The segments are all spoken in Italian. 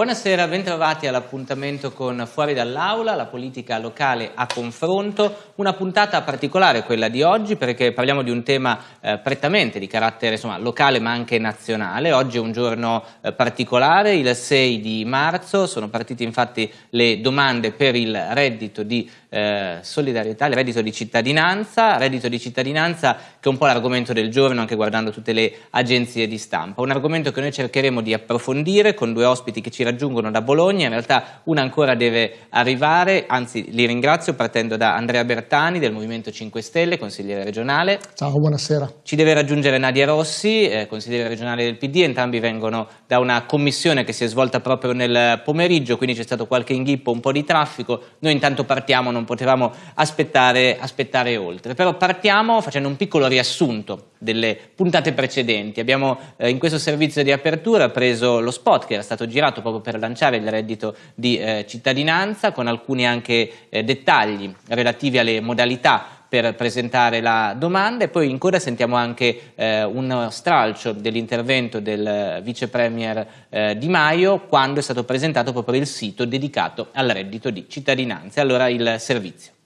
Buonasera, bentrovati all'appuntamento con Fuori dall'Aula, la politica locale a confronto, una puntata particolare quella di oggi perché parliamo di un tema eh, prettamente di carattere insomma, locale ma anche nazionale, oggi è un giorno eh, particolare, il 6 di marzo, sono partite infatti le domande per il reddito di eh, solidarietà, il reddito di cittadinanza, reddito di cittadinanza che è un po' l'argomento del giorno anche guardando tutte le agenzie di stampa, un argomento che noi cercheremo di approfondire con due ospiti che ci raggiungono da Bologna, in realtà una ancora deve arrivare, anzi li ringrazio partendo da Andrea Bertani del Movimento 5 Stelle, consigliere regionale. Ciao, buonasera. Ci deve raggiungere Nadia Rossi, eh, consigliere regionale del PD, entrambi vengono da una commissione che si è svolta proprio nel pomeriggio, quindi c'è stato qualche inghippo, un po' di traffico, noi intanto partiamo, non potevamo aspettare, aspettare oltre. Però partiamo facendo un piccolo riassunto delle puntate precedenti. Abbiamo eh, in questo servizio di apertura preso lo spot che era stato girato proprio per lanciare il reddito di eh, cittadinanza con alcuni anche eh, dettagli relativi alle modalità per presentare la domanda e poi in coda sentiamo anche eh, uno stralcio dell'intervento del vice premier eh, Di Maio quando è stato presentato proprio il sito dedicato al reddito di cittadinanza. Allora il servizio.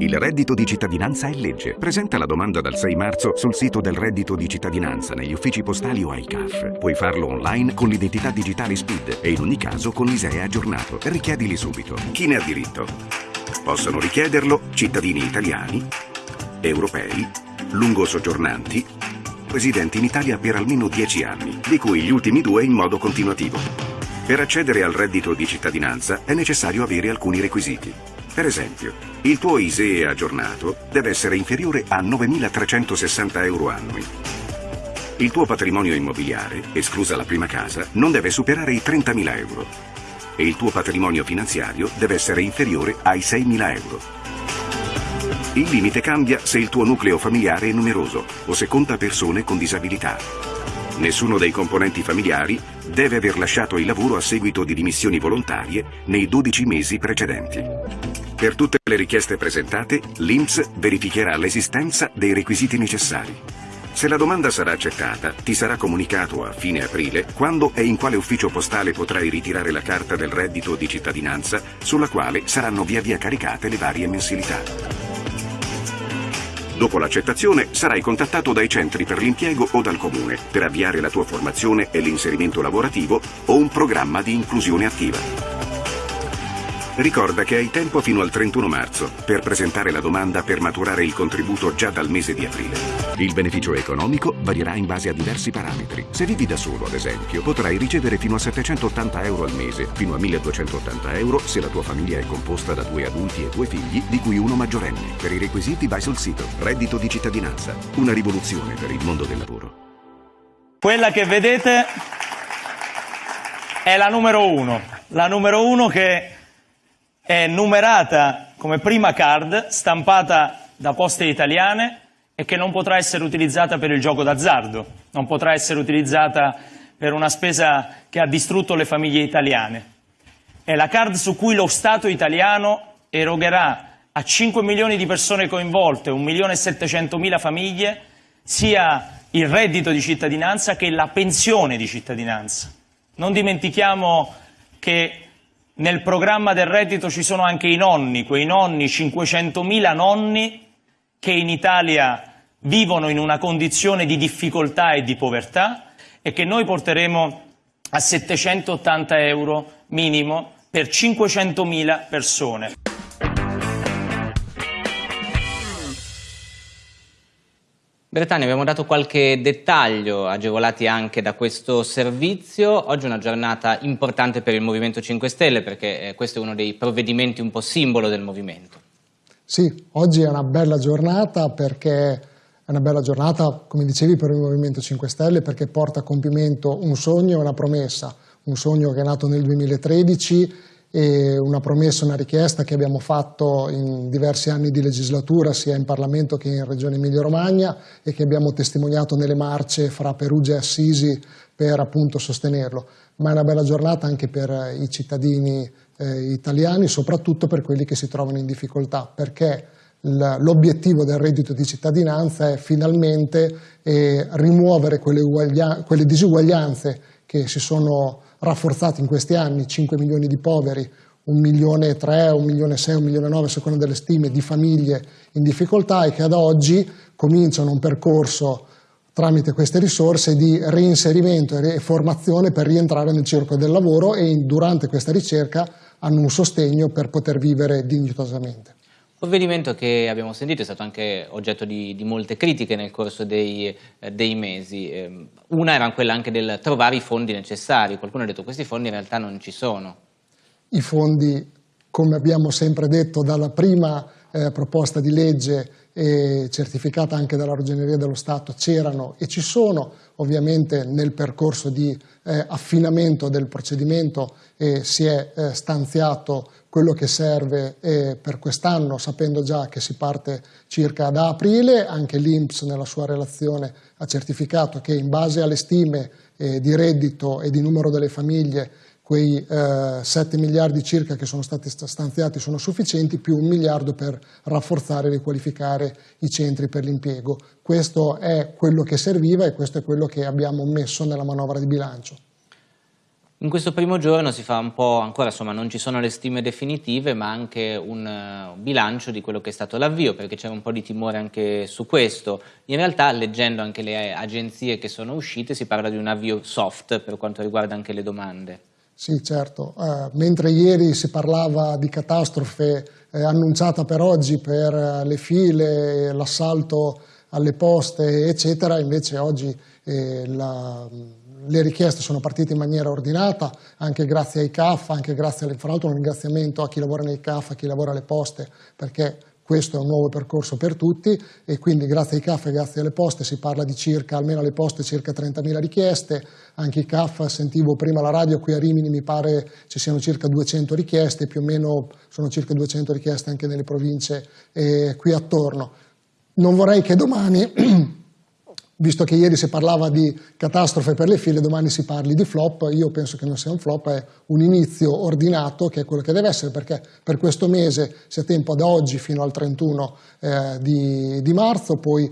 Il reddito di cittadinanza è legge. Presenta la domanda dal 6 marzo sul sito del reddito di cittadinanza negli uffici postali o ai CAF. Puoi farlo online con l'identità digitale SPID e in ogni caso con l'ISEE aggiornato. Richiedili subito. Chi ne ha diritto? Possono richiederlo cittadini italiani, europei, lungo soggiornanti, residenti in Italia per almeno 10 anni, di cui gli ultimi due in modo continuativo. Per accedere al reddito di cittadinanza è necessario avere alcuni requisiti. Per esempio, il tuo ISEE aggiornato deve essere inferiore a 9.360 euro annui. Il tuo patrimonio immobiliare, esclusa la prima casa, non deve superare i 30.000 euro. E il tuo patrimonio finanziario deve essere inferiore ai 6.000 euro. Il limite cambia se il tuo nucleo familiare è numeroso o se conta persone con disabilità. Nessuno dei componenti familiari deve aver lasciato il lavoro a seguito di dimissioni volontarie nei 12 mesi precedenti. Per tutte le richieste presentate, l'INPS verificherà l'esistenza dei requisiti necessari. Se la domanda sarà accettata, ti sarà comunicato a fine aprile quando e in quale ufficio postale potrai ritirare la carta del reddito di cittadinanza sulla quale saranno via via caricate le varie mensilità. Dopo l'accettazione sarai contattato dai centri per l'impiego o dal comune per avviare la tua formazione e l'inserimento lavorativo o un programma di inclusione attiva. Ricorda che hai tempo fino al 31 marzo per presentare la domanda per maturare il contributo già dal mese di aprile. Il beneficio economico varierà in base a diversi parametri. Se vivi da solo, ad esempio, potrai ricevere fino a 780 euro al mese, fino a 1280 euro se la tua famiglia è composta da due adulti e due figli, di cui uno maggiorenne. Per i requisiti vai sul sito Reddito di cittadinanza. Una rivoluzione per il mondo del lavoro. Quella che vedete è la numero uno. La numero uno che è numerata come prima card, stampata da poste italiane e che non potrà essere utilizzata per il gioco d'azzardo, non potrà essere utilizzata per una spesa che ha distrutto le famiglie italiane. È la card su cui lo Stato italiano erogherà a 5 milioni di persone coinvolte, 1 milione e 700 mila famiglie, sia il reddito di cittadinanza che la pensione di cittadinanza. Non dimentichiamo che nel programma del reddito ci sono anche i nonni, quei nonni, 500.000 nonni che in Italia vivono in una condizione di difficoltà e di povertà e che noi porteremo a 780 euro minimo per 500.000 persone. Bertani, abbiamo dato qualche dettaglio, agevolati anche da questo servizio. Oggi è una giornata importante per il Movimento 5 Stelle perché eh, questo è uno dei provvedimenti un po' simbolo del movimento. Sì, oggi è una bella giornata perché è una bella giornata, come dicevi, per il Movimento 5 Stelle perché porta a compimento un sogno e una promessa, un sogno che è nato nel 2013 e una promessa, una richiesta che abbiamo fatto in diversi anni di legislatura sia in Parlamento che in Regione Emilia-Romagna e che abbiamo testimoniato nelle marce fra Perugia e Assisi per appunto sostenerlo. Ma è una bella giornata anche per i cittadini eh, italiani, soprattutto per quelli che si trovano in difficoltà, perché L'obiettivo del reddito di cittadinanza è finalmente eh, rimuovere quelle, quelle disuguaglianze che si sono rafforzate in questi anni, 5 milioni di poveri, 1 milione e 3, 1 milione e 6, 1 milione e 9 secondo delle stime di famiglie in difficoltà e che ad oggi cominciano un percorso tramite queste risorse di reinserimento e formazione per rientrare nel circo del lavoro e durante questa ricerca hanno un sostegno per poter vivere dignitosamente. Provvedimento che abbiamo sentito è stato anche oggetto di, di molte critiche nel corso dei, eh, dei mesi. Eh, una era quella anche del trovare i fondi necessari. Qualcuno ha detto che questi fondi in realtà non ci sono. I fondi, come abbiamo sempre detto dalla prima eh, proposta di legge e certificata anche dalla Ragioneria dello Stato c'erano e ci sono, ovviamente nel percorso di eh, affinamento del procedimento si è eh, stanziato quello che serve eh, per quest'anno, sapendo già che si parte circa da aprile, anche l'Inps nella sua relazione ha certificato che in base alle stime eh, di reddito e di numero delle famiglie quei eh, 7 miliardi circa che sono stati stanziati sono sufficienti, più un miliardo per rafforzare e riqualificare i centri per l'impiego. Questo è quello che serviva e questo è quello che abbiamo messo nella manovra di bilancio. In questo primo giorno si fa un po', ancora insomma non ci sono le stime definitive, ma anche un uh, bilancio di quello che è stato l'avvio, perché c'era un po' di timore anche su questo. In realtà, leggendo anche le agenzie che sono uscite, si parla di un avvio soft per quanto riguarda anche le domande. Sì, certo. Uh, mentre ieri si parlava di catastrofe eh, annunciata per oggi per uh, le file, l'assalto alle poste, eccetera, invece oggi eh, la le richieste sono partite in maniera ordinata, anche grazie ai CAF, anche grazie alle, fra l'altro un ringraziamento a chi lavora nei CAF, a chi lavora alle poste, perché questo è un nuovo percorso per tutti e quindi grazie ai CAF e grazie alle poste si parla di circa, almeno alle poste, circa 30.000 richieste, anche i CAF, sentivo prima la radio, qui a Rimini mi pare ci siano circa 200 richieste, più o meno sono circa 200 richieste anche nelle province eh, qui attorno. Non vorrei che domani visto che ieri si parlava di catastrofe per le file, domani si parli di flop, io penso che non sia un flop, è un inizio ordinato che è quello che deve essere, perché per questo mese si ha tempo da oggi fino al 31 eh, di, di marzo, poi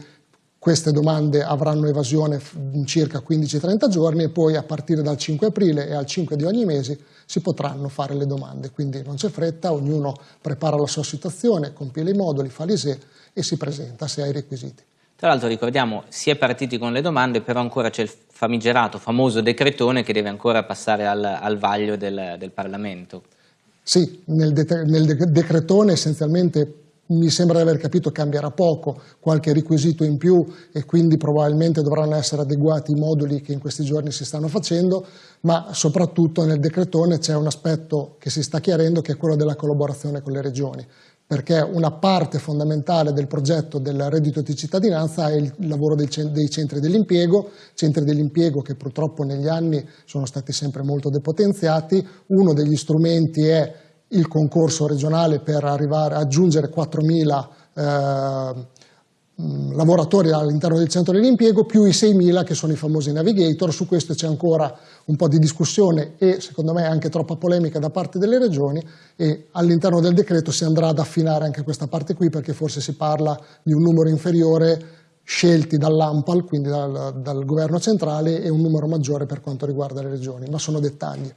queste domande avranno evasione in circa 15-30 giorni e poi a partire dal 5 aprile e al 5 di ogni mese si potranno fare le domande. Quindi non c'è fretta, ognuno prepara la sua situazione, compila i moduli, fa l'ISE e si presenta se ha i requisiti. Tra l'altro ricordiamo, si è partiti con le domande, però ancora c'è il famigerato, famoso decretone che deve ancora passare al, al vaglio del, del, Parlamento. Sì, nel, de nel decretone essenzialmente mi sembra di aver capito cambierà poco, qualche requisito in più e quindi probabilmente dovranno essere adeguati i moduli che in questi giorni si stanno facendo, ma soprattutto nel decretone c'è un aspetto che si sta chiarendo che è quello della collaborazione con le regioni perché una parte fondamentale del progetto del reddito di cittadinanza è il lavoro dei centri dell'impiego, centri dell'impiego che purtroppo negli anni sono stati sempre molto depotenziati, uno degli strumenti è il concorso regionale per arrivare a aggiungere 4.000 eh, lavoratori all'interno del centro dell'impiego più i 6.000 che sono i famosi navigator, su questo c'è ancora un po' di discussione e secondo me anche troppa polemica da parte delle regioni e all'interno del decreto si andrà ad affinare anche questa parte qui perché forse si parla di un numero inferiore scelti dall'AMPAL, quindi dal, dal governo centrale e un numero maggiore per quanto riguarda le regioni, ma sono dettagli.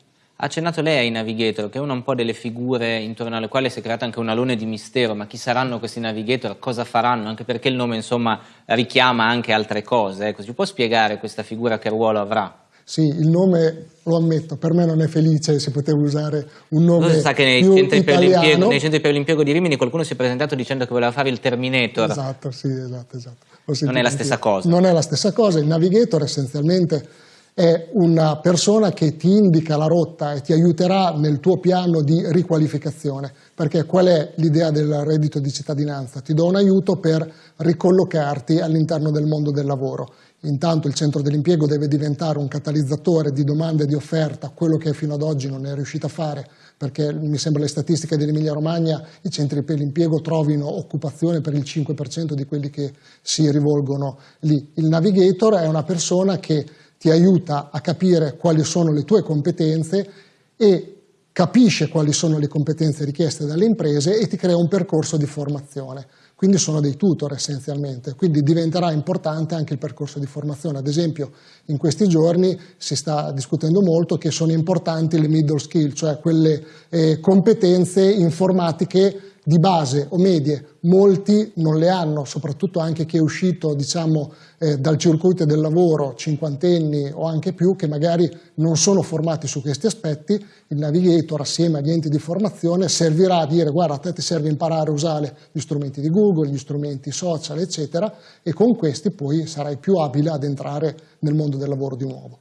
Ha accennato lei ai navigator, che è una un po' delle figure intorno alle quali si è creato anche un alone di mistero, ma chi saranno questi navigator, cosa faranno, anche perché il nome insomma richiama anche altre cose, ecco, ci può spiegare questa figura che ruolo avrà? Sì, il nome, lo ammetto, per me non è felice se potevo usare un nome Lo sa che nei centri, nei centri, per l'impiego di Rimini qualcuno si è presentato dicendo che voleva fare il Terminator. Esatto, sì, esatto, esatto. Non è la stessa cosa. Non è la stessa cosa, il navigator essenzialmente è una persona che ti indica la rotta e ti aiuterà nel tuo piano di riqualificazione, perché qual è l'idea del reddito di cittadinanza? Ti do un aiuto per ricollocarti all'interno del mondo del lavoro. Intanto il centro dell'impiego deve diventare un catalizzatore di domanda e di offerta, quello che fino ad oggi non è riuscito a fare, perché mi sembra le statistiche dell'Emilia Romagna, i centri per l'impiego trovino occupazione per il 5% di quelli che si rivolgono lì. Il navigator è una persona che ti aiuta a capire quali sono le tue competenze e capisce quali sono le competenze richieste dalle imprese e ti crea un percorso di formazione. Quindi sono dei tutor essenzialmente, quindi diventerà importante anche il percorso di formazione. Ad esempio in questi giorni si sta discutendo molto che sono importanti le middle skill, cioè quelle eh, competenze informatiche di base o medie, molti non le hanno, soprattutto anche chi è uscito diciamo, eh, dal circuito del lavoro, cinquantenni o anche più, che magari non sono formati su questi aspetti, il navigator assieme agli enti di formazione servirà a dire guarda a te ti serve imparare a usare gli strumenti di Google, gli strumenti social eccetera e con questi poi sarai più abile ad entrare nel mondo del lavoro di nuovo.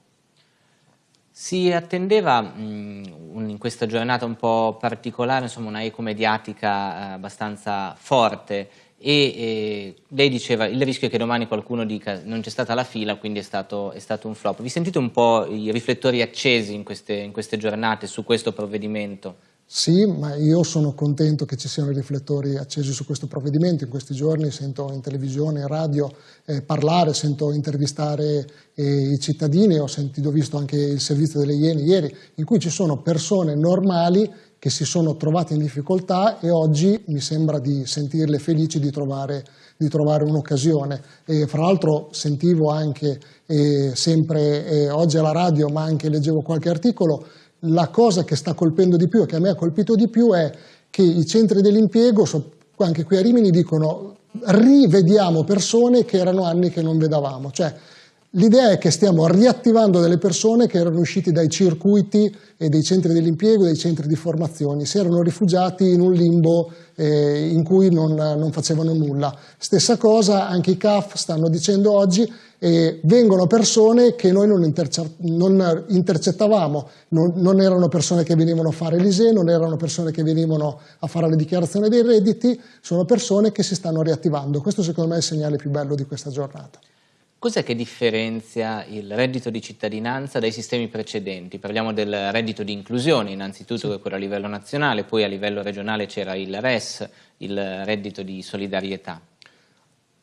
Si attendeva mh, in questa giornata un po' particolare insomma, una eco mediatica eh, abbastanza forte e, e, lei diceva il rischio è che domani qualcuno dica non c'è stata la fila quindi è stato, è stato, un flop. Vi sentite un po' i riflettori accesi in queste, in queste giornate su questo provvedimento? Sì, ma io sono contento che ci siano i riflettori accesi su questo provvedimento. In questi giorni sento in televisione, in radio eh, parlare, sento intervistare eh, i cittadini, ho sentito, visto anche il servizio delle Iene ieri, in cui ci sono persone normali che si sono trovate in difficoltà e oggi mi sembra di sentirle felici di trovare, trovare un'occasione. Fra l'altro sentivo anche eh, sempre eh, oggi alla radio, ma anche leggevo qualche articolo, la cosa che sta colpendo di più e che a me ha colpito di più è che i centri dell'impiego, anche qui a Rimini, dicono rivediamo persone che erano anni che non vedavamo. Cioè, L'idea è che stiamo riattivando delle persone che erano uscite dai circuiti e dei centri dell'impiego, dei centri di formazione, si erano rifugiati in un limbo eh, in cui non, non, facevano nulla. Stessa cosa anche i CAF stanno dicendo oggi, eh, vengono persone che noi non, interce non intercettavamo, non, non, erano persone che venivano a fare l'ISE, non erano persone che venivano a fare le dichiarazioni dei redditi, sono persone che si stanno riattivando. Questo secondo me è il segnale più bello di questa giornata. Cos'è che differenzia il reddito di cittadinanza dai sistemi precedenti? Parliamo del reddito di inclusione, innanzitutto che è quello a livello nazionale, poi a livello regionale c'era il RES, il reddito di solidarietà.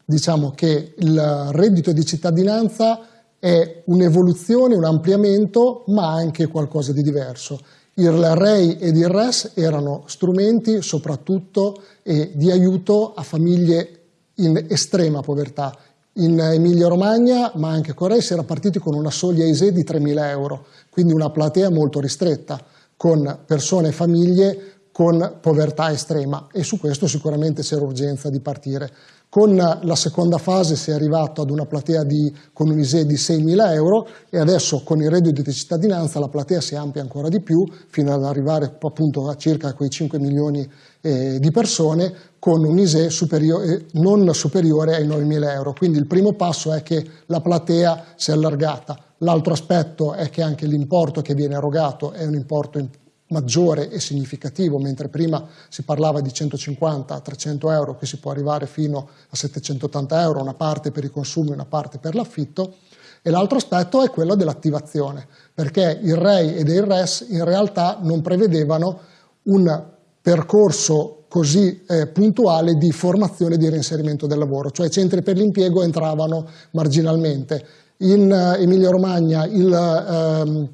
Diciamo che il reddito di cittadinanza è un'evoluzione, un ampliamento, ma anche qualcosa di diverso. Il REI ed il RES erano strumenti soprattutto eh, di aiuto a famiglie in estrema povertà in Emilia-Romagna, ma anche Corea, si era partiti con una soglia ISE di 3.000 euro, quindi una platea molto ristretta, con persone e famiglie con povertà estrema e su questo sicuramente c'era urgenza di partire. Con la seconda fase si è arrivato ad una platea di, con un ISE di 6.000 euro e adesso con il reddito di cittadinanza la platea si amplia ancora di più fino ad arrivare appunto a circa quei 5 milioni eh, di persone con un ISE superiore, eh, non superiore ai 9.000 euro. Quindi il primo passo è che la platea si è allargata. L'altro aspetto è che anche l'importo che viene erogato è un importo maggiore e significativo, mentre prima si parlava di 150-300 euro, qui si può arrivare fino a 780 euro, una parte per i consumi una parte per l'affitto. E l'altro aspetto è quello dell'attivazione, perché il REI ed il RES in realtà non prevedevano un percorso così eh, puntuale di formazione e di reinserimento del lavoro, cioè i centri per l'impiego entravano marginalmente. In eh, Emilia Romagna il, ehm,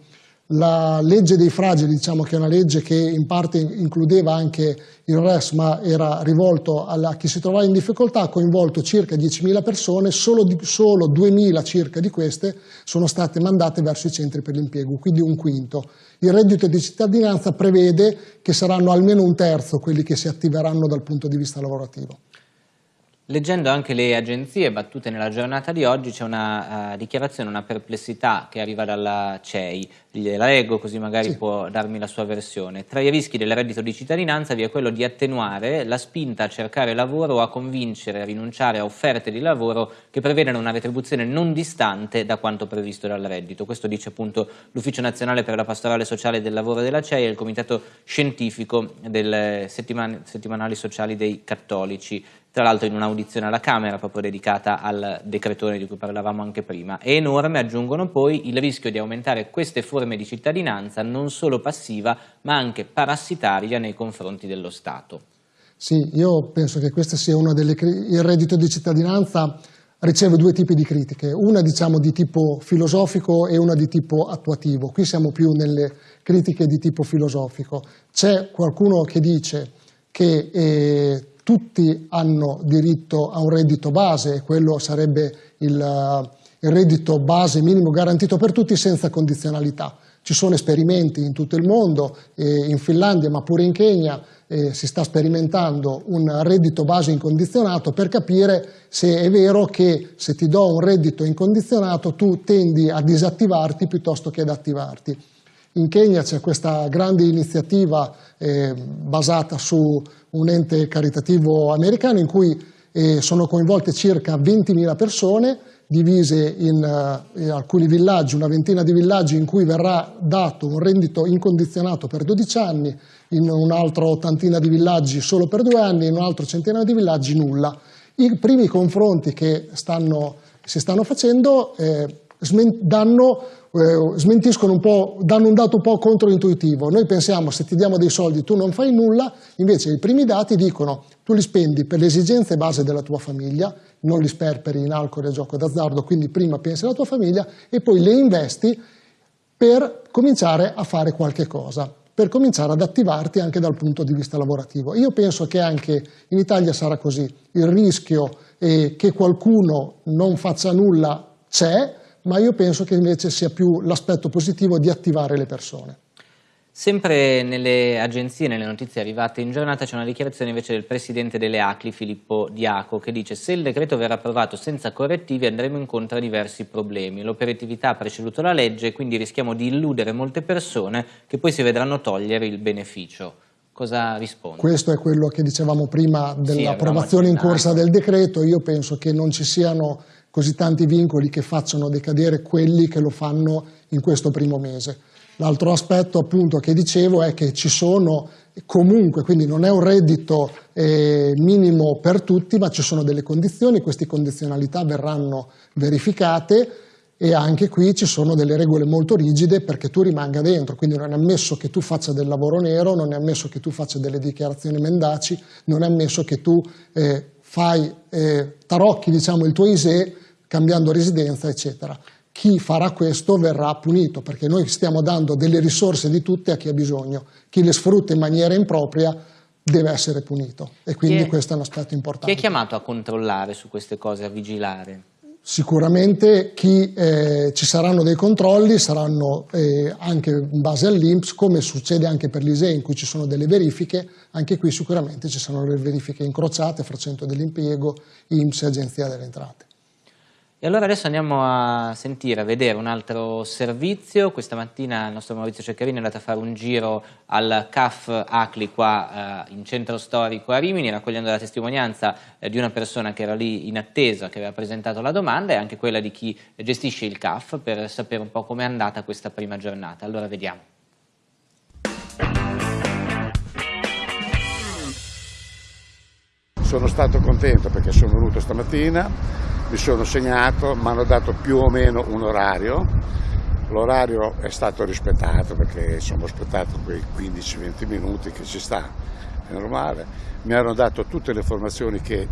la legge dei fragili, diciamo che è una legge che in parte includeva anche il RES ma era rivolto a chi si trovava in difficoltà, ha coinvolto circa 10.000 persone, solo, solo 2.000 circa di queste sono state mandate verso i centri per l'impiego, quindi un quinto. Il reddito di cittadinanza prevede che saranno almeno un terzo quelli che si attiveranno dal punto di vista lavorativo. Leggendo anche le agenzie battute nella giornata di oggi c'è una uh, dichiarazione, una perplessità che arriva dalla CEI, la leggo così magari sì. può darmi la sua versione. Tra i rischi del reddito di cittadinanza vi è quello di attenuare la spinta a cercare lavoro o a convincere a rinunciare a offerte di lavoro che prevedano una retribuzione non distante da quanto previsto dal reddito. Questo dice appunto l'Ufficio Nazionale per la Pastorale Sociale del Lavoro della CEI e il Comitato Scientifico delle settiman settimanali sociali dei cattolici tra l'altro in un'audizione alla Camera proprio dedicata al decretore di cui parlavamo anche prima. È enorme, aggiungono poi, il rischio di aumentare queste forme di cittadinanza non solo passiva ma anche parassitaria nei confronti dello Stato. Sì, io penso che questo sia uno delle... il reddito di cittadinanza riceve due tipi di critiche, una diciamo di tipo filosofico e una di tipo attuativo. Qui siamo più nelle critiche di tipo filosofico. C'è qualcuno che dice che eh, tutti hanno diritto a un reddito base e quello sarebbe il, il reddito base minimo garantito per tutti senza condizionalità. Ci sono esperimenti in tutto il mondo, eh, in Finlandia ma pure in Kenya eh, si sta sperimentando un reddito base incondizionato per capire se è vero che se ti do un reddito incondizionato tu tendi a disattivarti piuttosto che ad attivarti. In Kenya c'è questa grande iniziativa eh, basata su un ente caritativo americano in cui eh, sono coinvolte circa 20.000 persone divise in, in, alcuni villaggi, una ventina di villaggi in cui verrà dato un rendito incondizionato per 12 anni, in un'altra ottantina di villaggi solo per due anni, in un altro centinaio di villaggi nulla. I primi confronti che stanno, si stanno facendo eh, danno eh, smentiscono un po', danno un dato un po' controintuitivo. Noi pensiamo se ti diamo dei soldi tu non fai nulla, invece i primi dati dicono tu li spendi per le esigenze base della tua famiglia, non li sperperi in alcol e gioco d'azzardo, quindi prima pensi alla tua famiglia e poi le investi per cominciare a fare qualche cosa, per cominciare ad attivarti anche dal punto di vista lavorativo. Io penso che anche in Italia sarà così, il rischio che qualcuno non faccia nulla c'è, ma io penso che invece sia più l'aspetto positivo di attivare le persone. Sempre nelle agenzie, nelle notizie arrivate in giornata, c'è una dichiarazione invece del presidente delle ACLI, Filippo Diaco, che dice se il decreto verrà approvato senza correttivi andremo incontro a diversi problemi. L'operatività ha preceduto la legge e quindi rischiamo di illudere molte persone che poi si vedranno togliere il beneficio. Cosa risponde? Questo è quello che dicevamo prima dell'approvazione sì, in corsa del decreto. Io penso che non ci siano così tanti vincoli che facciano decadere quelli che lo fanno in questo primo mese. L'altro aspetto appunto che dicevo è che ci sono comunque, quindi non è un reddito eh, minimo per tutti, ma ci sono delle condizioni, queste condizionalità verranno verificate e anche qui ci sono delle regole molto rigide perché tu rimanga dentro, quindi non è ammesso che tu faccia del lavoro nero, non è ammesso che tu faccia delle dichiarazioni mendaci, non è ammesso che tu eh, fai, eh, tarocchi diciamo, il tuo ISE cambiando residenza, eccetera. Chi farà questo verrà punito, perché noi stiamo dando delle risorse di tutte a chi ha bisogno. Chi le sfrutta in maniera impropria deve essere punito e quindi è, questo è un aspetto importante. Chi è chiamato a controllare su queste cose, a vigilare? Sicuramente chi, eh, ci saranno dei controlli, saranno eh, anche in base all'Inps, come succede anche per l'ISE in cui ci sono delle verifiche, anche qui sicuramente ci saranno le verifiche incrociate fra centro dell'impiego, INPS e Agenzia delle Entrate. E allora adesso andiamo a sentire, a vedere un altro servizio. Questa mattina il nostro Maurizio Ceccarini è andato a fare un giro al CAF Acli qua eh, in centro storico a Rimini, raccogliendo la testimonianza eh, di una persona che era lì in attesa, che aveva presentato la domanda e anche quella di chi gestisce il CAF per sapere un po' com'è andata questa prima giornata. Allora vediamo. Sono stato contento perché sono venuto stamattina mi sono segnato, mi hanno dato più o meno un orario, l'orario è stato rispettato perché ho aspettato quei 15-20 minuti che ci sta, è normale, mi hanno dato tutte le informazioni che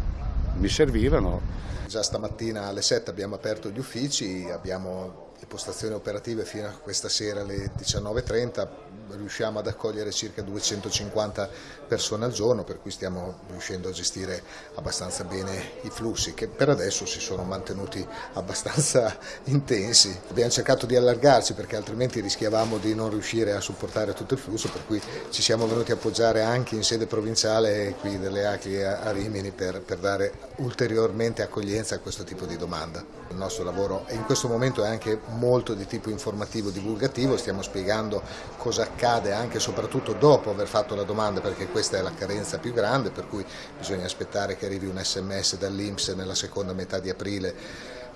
mi servivano. Già stamattina alle 7 abbiamo aperto gli uffici, abbiamo le postazioni operative fino a questa sera alle 19.30 riusciamo ad accogliere circa 250 persone al giorno per cui stiamo riuscendo a gestire abbastanza bene i flussi che per adesso si sono mantenuti abbastanza intensi. Abbiamo cercato di allargarci perché altrimenti rischiavamo di non riuscire a supportare tutto il flusso per cui ci siamo venuti a appoggiare anche in sede provinciale qui delle ACLI a Rimini per, per dare ulteriormente accoglienza a questo tipo di domanda. Il nostro lavoro in questo momento è anche molto di tipo informativo divulgativo, stiamo spiegando cosa accade anche e soprattutto dopo aver fatto la domanda perché questa è la carenza più grande per cui bisogna aspettare che arrivi un sms dall'Inps nella seconda metà di aprile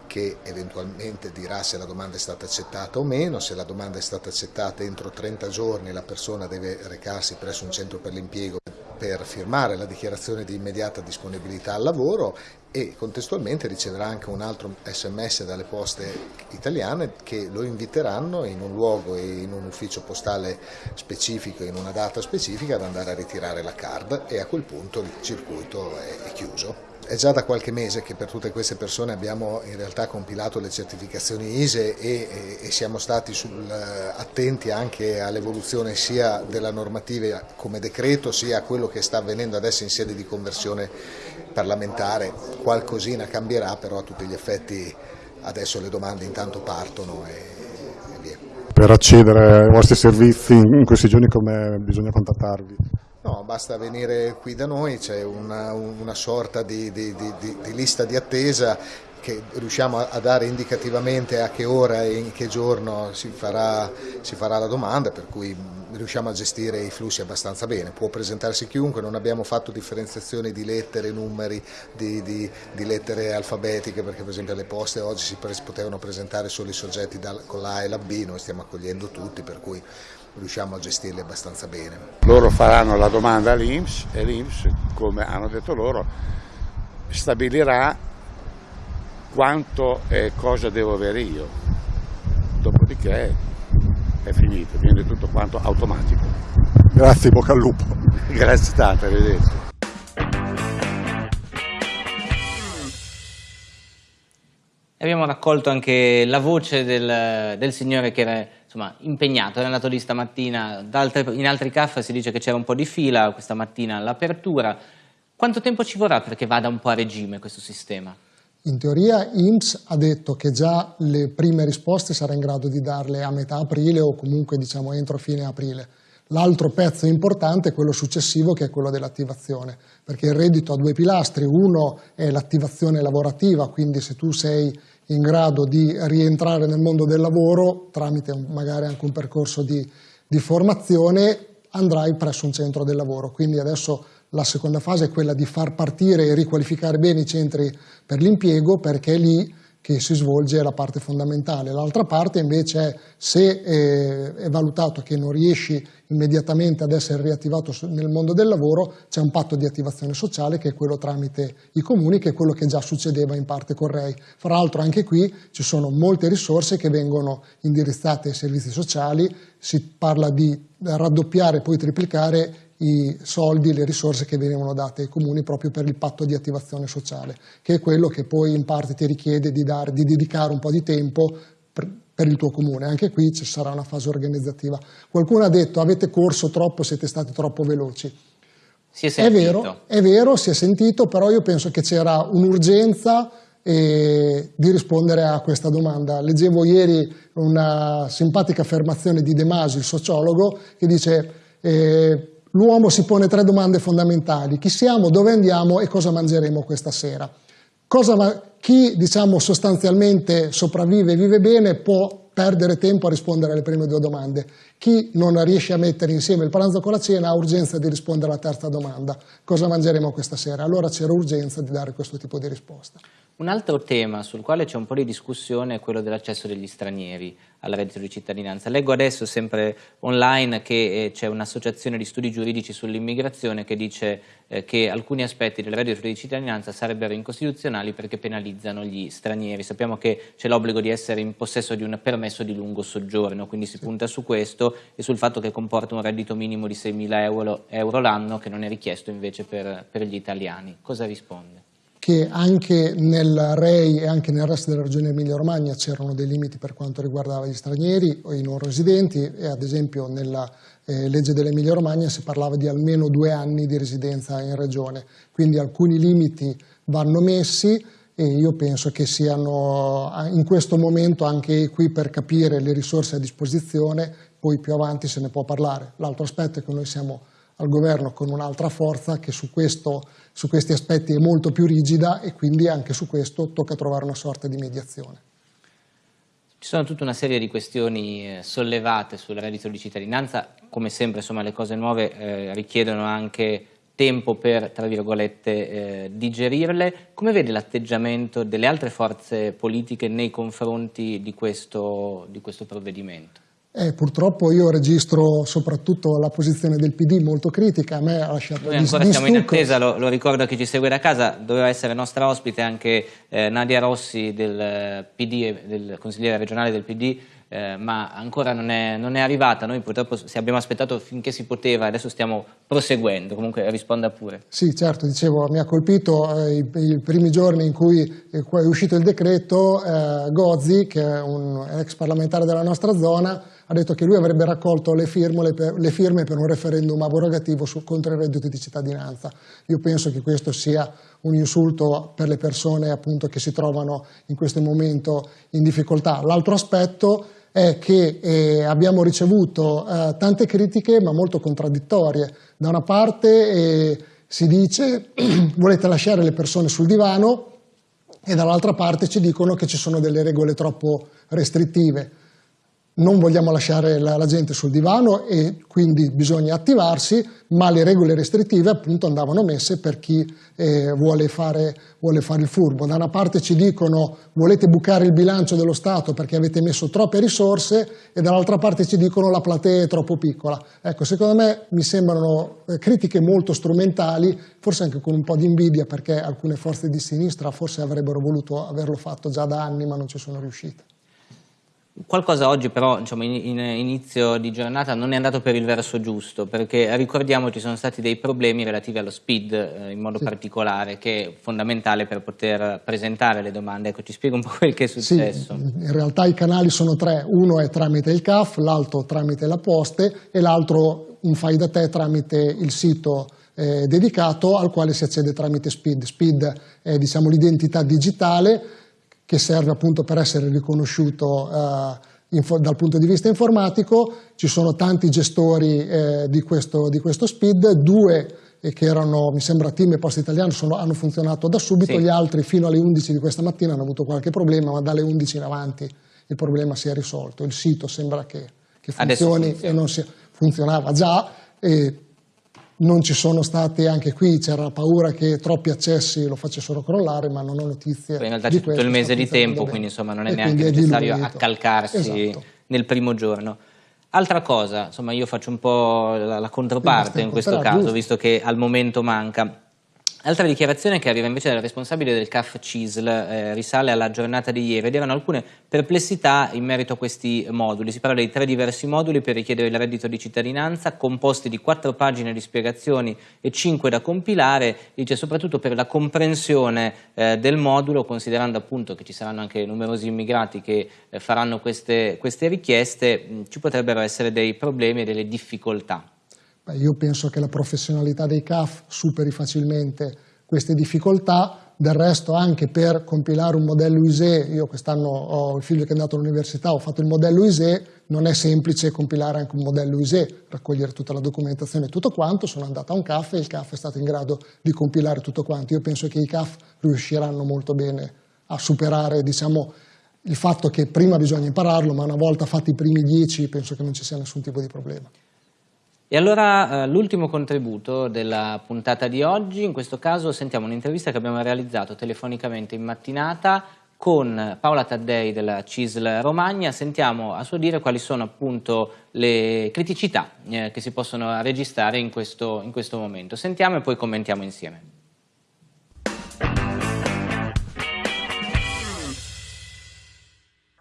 che eventualmente dirà se la domanda è stata accettata o meno, se la domanda è stata accettata entro 30 giorni la persona deve recarsi presso un centro per l'impiego per firmare la dichiarazione di immediata disponibilità al lavoro e contestualmente riceverà anche un altro sms dalle poste italiane che lo inviteranno in un luogo e in un ufficio postale specifico, in una data specifica ad andare a ritirare la card e a quel punto il circuito è, chiuso. È già da qualche mese che per tutte queste persone abbiamo in realtà compilato le certificazioni ISE e, e, e siamo stati sul, attenti anche all'evoluzione sia della normativa come decreto sia a quello che sta avvenendo adesso in sede di conversione parlamentare. Qualcosina cambierà però a tutti gli effetti adesso le domande intanto partono e, e via. Per accedere ai vostri servizi in questi giorni come bisogna contattarvi? No, basta venire qui da noi, c'è una, una, sorta di, di, di, di, lista di attesa che riusciamo a, dare indicativamente a che ora e in che giorno si farà, si farà la domanda, per cui riusciamo a gestire i flussi abbastanza bene. Può presentarsi chiunque, non abbiamo fatto differenziazioni di lettere, numeri, di, lettere alfabetiche, perché per esempio alle poste oggi si potevano presentare solo i soggetti dal, con la e la B, noi stiamo accogliendo tutti, per cui riusciamo a gestirli abbastanza bene. Loro faranno la domanda all'Inps e l'Inps, come hanno detto loro, stabilirà quanto e cosa devo avere io. Dopodiché è finito, viene tutto quanto automatico. Grazie, bocca al lupo. Grazie tante, arrivederci. Abbiamo raccolto anche la voce del, del signore che era insomma, impegnato, era andato lì stamattina, altre, in altri caffè si dice che c'era un po' di fila, questa mattina all'apertura. Quanto tempo ci vorrà perché vada un po' a regime questo sistema? In teoria IMSS ha detto che già le prime risposte sarà in grado di darle a metà aprile o comunque diciamo entro fine aprile. L'altro pezzo importante è quello successivo che è quello dell'attivazione, perché il reddito ha due pilastri, uno è l'attivazione lavorativa, quindi se tu sei in grado di rientrare nel mondo del lavoro tramite magari anche un percorso di, di formazione andrai presso un centro del lavoro, quindi adesso la seconda fase è quella di far partire e riqualificare bene i centri per l'impiego perché lì che si svolge la parte fondamentale. L'altra parte invece è se eh, è valutato che non riesci immediatamente ad essere riattivato nel mondo del lavoro, c'è un patto di attivazione sociale che è quello tramite i comuni, che è quello che già succedeva in parte con REI. Fra l'altro anche qui ci sono molte risorse che vengono indirizzate ai servizi sociali, si parla di raddoppiare e poi triplicare i soldi, le risorse che venivano date ai comuni proprio per il patto di attivazione sociale, che è quello che poi in parte ti richiede di, dare, di dedicare un po' di tempo per, per il tuo comune. Anche qui ci sarà una fase organizzativa. Qualcuno ha detto avete corso troppo, siete stati troppo veloci. Si è, sentito. è vero, è vero, si è sentito, però io penso che c'era un'urgenza eh, di rispondere a questa domanda. Leggevo ieri una simpatica affermazione di De Masi, il sociologo, che dice eh, l'uomo si pone tre domande fondamentali. Chi siamo, dove andiamo e cosa mangeremo questa sera. Cosa, chi diciamo, sostanzialmente sopravvive e vive bene può perdere tempo a rispondere alle prime due domande. Chi non riesce a mettere insieme il pranzo con la cena ha urgenza di rispondere alla terza domanda. Cosa mangeremo questa sera? Allora c'era urgenza di dare questo tipo di risposta. Un altro tema sul quale c'è un po' di discussione è quello dell'accesso degli stranieri al reddito di cittadinanza. Leggo adesso sempre online che eh, c'è un'associazione di studi giuridici sull'immigrazione che dice eh, che alcuni aspetti del reddito di cittadinanza sarebbero incostituzionali perché penalizzano gli stranieri. Sappiamo che c'è l'obbligo di essere in possesso di un permesso di lungo soggiorno, quindi si punta su questo e sul fatto che comporta un reddito minimo di 6.000 euro, euro l'anno che non è richiesto invece per, per gli italiani. Cosa risponde? Che anche nel REI e anche nel resto della regione Emilia-Romagna c'erano dei limiti per quanto riguardava gli stranieri o i non residenti e ad esempio nella eh, legge dell'Emilia-Romagna si parlava di almeno due anni di residenza in regione, quindi alcuni limiti vanno messi e io penso che siano in questo momento anche qui per capire le risorse a disposizione, poi più avanti se ne può parlare. L'altro aspetto è che noi siamo al governo con un'altra forza che su, questo, su questi aspetti è molto più rigida e quindi anche su questo tocca trovare una sorta di mediazione. Ci sono tutta una serie di questioni eh, sollevate sul reddito di cittadinanza, come sempre insomma, le cose nuove eh, richiedono anche tempo per, tra virgolette, eh, digerirle. Come vede l'atteggiamento delle altre forze politiche nei confronti di questo, di questo provvedimento? Eh, purtroppo io registro soprattutto la posizione del PD molto critica, a me ha lasciato Noi ancora di, siamo in attesa, lo, lo ricordo a chi ci segue da casa, doveva essere nostra ospite anche eh, Nadia Rossi del eh, PD, del consigliere regionale del PD, eh, ma ancora non è, non è arrivata, noi purtroppo abbiamo aspettato finché si poteva adesso stiamo proseguendo, comunque risponda pure. Sì, certo, dicevo, mi ha colpito eh, i, i primi giorni in cui eh, è uscito il decreto, eh, Gozzi, che è un ex parlamentare della nostra zona, ha detto che lui avrebbe raccolto le firme per, le firme per un referendum abrogativo su, contro il reddito di cittadinanza. Io penso che questo sia un insulto per le persone appunto, che si trovano in questo momento in difficoltà. L'altro aspetto è che eh, abbiamo ricevuto eh, tante critiche ma molto contraddittorie. Da una parte eh, si dice volete lasciare le persone sul divano e dall'altra parte ci dicono che ci sono delle regole troppo restrittive non vogliamo lasciare la, la, gente sul divano e quindi bisogna attivarsi, ma le regole restrittive appunto andavano messe per chi eh, vuole, fare, vuole, fare, il furbo. Da una parte ci dicono volete bucare il bilancio dello Stato perché avete messo troppe risorse e dall'altra parte ci dicono la platea è troppo piccola. Ecco, secondo me mi sembrano eh, critiche molto strumentali, forse anche con un po' di invidia perché alcune forze di sinistra forse avrebbero voluto averlo fatto già da anni ma non ci sono riuscite. Qualcosa oggi però diciamo, in, in, inizio di giornata non è andato per il verso giusto perché ricordiamo ci sono stati dei problemi relativi allo speed eh, in modo sì. particolare che è fondamentale per poter presentare le domande. Ecco, ci spiega un po' quel che è successo. Sì, in realtà i canali sono tre, uno è tramite il CAF, l'altro tramite la Poste e l'altro un fai da te tramite il sito eh, dedicato al quale si accede tramite SPID. SPID è diciamo, l'identità digitale che serve appunto per essere riconosciuto eh, dal punto di vista informatico. Ci sono tanti gestori eh, di, questo, di, questo, SPID, due eh, che erano, mi sembra, Team e Posta Italiana, sono, hanno funzionato da subito, sì. gli altri fino alle 11 di questa mattina hanno avuto qualche problema, ma dalle 11 in avanti il problema si è risolto. Il sito sembra che, che funzioni e non si, funzionava già. E non ci sono stati anche qui, c'era paura che troppi accessi lo facessero crollare, ma non ho notizie. In realtà c'è tutto il mese di tempo, quindi insomma non è e neanche necessario accalcarsi esatto. nel primo giorno. Altra cosa, insomma io faccio un po' la, la controparte in questo caso, giusto. visto che al momento manca. Altra dichiarazione che arriva invece dal responsabile del CAF CISL eh, risale alla giornata di ieri ed erano alcune perplessità in merito a questi moduli. Si parla di tre diversi moduli per richiedere il reddito di cittadinanza, composti di quattro pagine di spiegazioni e cinque da compilare, dice soprattutto per la comprensione eh, del modulo, considerando appunto che ci saranno anche numerosi immigrati che eh, faranno queste, queste richieste, mh, ci potrebbero essere dei problemi e delle difficoltà. Beh, io penso che la professionalità dei CAF superi facilmente queste difficoltà, del resto anche per compilare un modello ISE, io quest'anno ho il figlio che è andato all'università, ho fatto il modello ISE, non è semplice compilare anche un modello ISE, raccogliere tutta la documentazione e tutto quanto, sono andato a un CAF e il CAF è stato in grado di compilare tutto quanto. Io penso che i CAF riusciranno molto bene a superare diciamo, il fatto che prima bisogna impararlo, ma una volta fatti i primi dieci penso che non ci sia nessun tipo di problema. E allora eh, l'ultimo contributo della puntata di oggi, in questo caso sentiamo un'intervista che abbiamo realizzato telefonicamente in mattinata con Paola Taddei della CISL Romagna, sentiamo a suo dire quali sono appunto le criticità eh, che si possono registrare in questo, in questo momento. Sentiamo e poi commentiamo insieme.